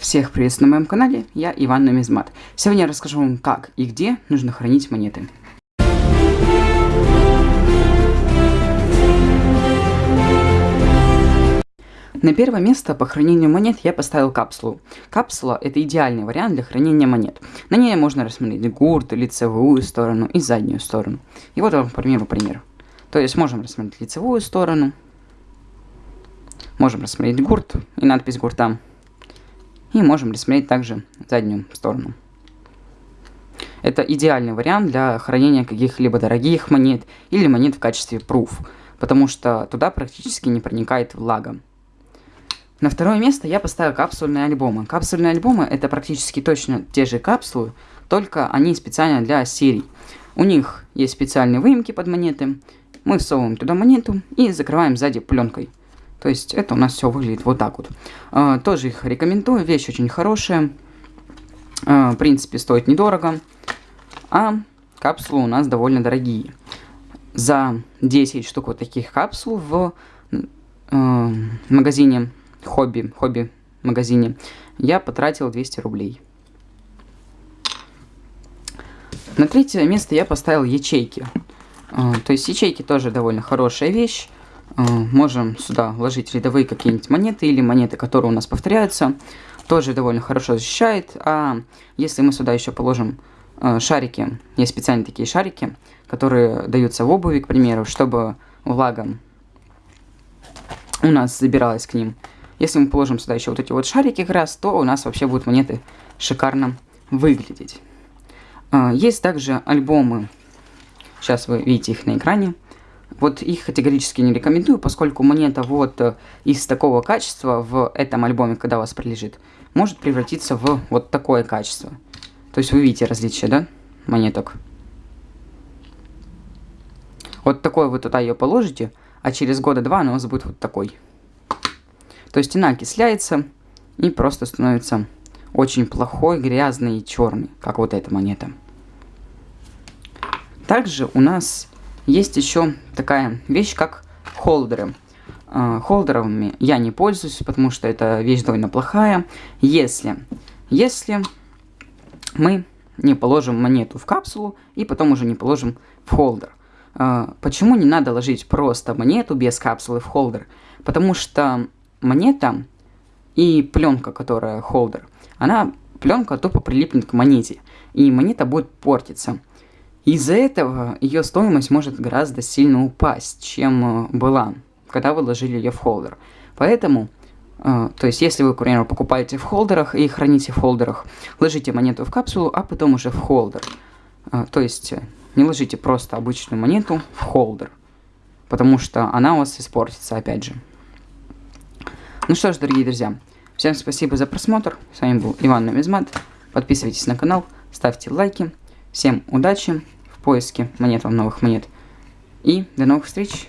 Всех приветствую на моем канале, я Иван Нумизмат. Сегодня я расскажу вам, как и где нужно хранить монеты. На первое место по хранению монет я поставил капсулу. Капсула это идеальный вариант для хранения монет. На ней можно рассмотреть гурт, лицевую сторону и заднюю сторону. И вот вам, к примеру, пример. То есть можем рассмотреть лицевую сторону, можем рассмотреть гурт и надпись гурта и можем рассмотреть также заднюю сторону. Это идеальный вариант для хранения каких-либо дорогих монет или монет в качестве proof, потому что туда практически не проникает влага. На второе место я поставил капсульные альбомы. Капсульные альбомы это практически точно те же капсулы, только они специально для серий. У них есть специальные выемки под монеты. Мы всовываем туда монету и закрываем сзади пленкой. То есть это у нас все выглядит вот так вот. А, тоже их рекомендую, вещь очень хорошая. А, в принципе, стоит недорого. А капсулы у нас довольно дорогие. За 10 штук вот таких капсул в э, магазине хобби, хобби магазине я потратил 200 рублей. На третье место я поставил ячейки. То есть ячейки тоже довольно хорошая вещь. Э, можем сюда вложить рядовые какие-нибудь монеты или монеты, которые у нас повторяются. Тоже довольно хорошо защищает. А если мы сюда еще положим э, шарики, есть специальные такие шарики, которые даются в обуви, к примеру, чтобы влага у нас забиралась к ним. Если мы положим сюда еще вот эти вот шарики как раз, то у нас вообще будут монеты шикарно выглядеть. Э, есть также альбомы, сейчас вы видите их на экране, вот их категорически не рекомендую, поскольку монета вот э, из такого качества в этом альбоме, когда у вас прилежит, может превратиться в вот такое качество. То есть вы видите различия, да, монеток? Вот такой вы туда ее положите, а через года два она у вас будет вот такой. То есть она окисляется и просто становится очень плохой, грязный и черный, как вот эта монета. Также у нас есть еще такая вещь, как холдеры. А, холдерами я не пользуюсь, потому что это вещь довольно плохая. Если, если мы не положим монету в капсулу и потом уже не положим в холдер. А, почему не надо ложить просто монету без капсулы в холдер? Потому что монета и пленка, которая холдер, она пленка тупо прилипнет к монете, и монета будет портиться. Из-за этого ее стоимость может гораздо сильно упасть, чем э, была, когда вы ложили ее в холдер. Поэтому, э, то есть если вы, к примеру, покупаете в холдерах и храните в холдерах, ложите монету в капсулу, а потом уже в холдер. Э, то есть не ложите просто обычную монету в холдер, потому что она у вас испортится опять же. Ну что ж, дорогие друзья, всем спасибо за просмотр. С вами был Иван Нумизмат. Подписывайтесь на канал, ставьте лайки. Всем удачи в поиске монет вам новых монет. И до новых встреч!